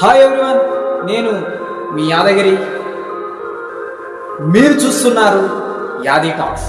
Hi everyone నేను మీ యాదగిరి. మీరు చూస్తున్నారు యాది టాక్స్